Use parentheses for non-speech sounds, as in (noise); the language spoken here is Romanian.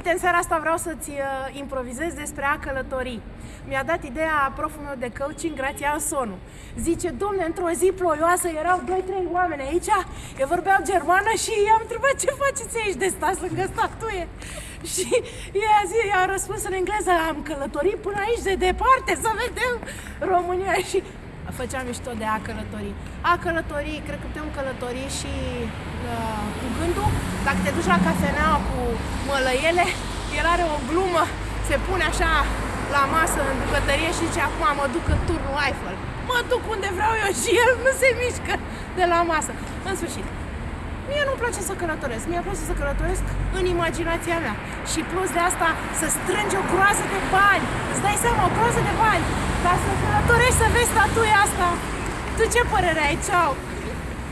Uite, în seara asta vreau să-ți uh, improvizez despre a călători. Mi-a dat ideea proful meu de coaching, Grațian Sonu. Zice, domne, într-o zi ploioasă erau 2-3 oameni aici, eu vorbeau germană și i-am întrebat ce faceți aici de stați lângă statuie. (laughs) Și ea a, zis, a răspuns în engleză, am călătorit până aici de departe să vedem România (laughs) și făceam mișto de a călători. A călători, cred că putem călători și uh, cu gândul. Dacă te duci la cafenea cu mălăiele, el are o glumă, se pune așa la masă în bucătărie și zice acum mă duc în turnul Eiffel. Mă duc unde vreau eu și el nu se mișcă de la masă. În sfârșit, Mie nu-mi place să călătoresc, mie place să călătoresc în imaginația mea. Și plus de asta să strângi o groază de bani, îți dai seama, o groază de bani, ca să călătorești să vezi statuia asta. Tu ce părere ai? Ceau!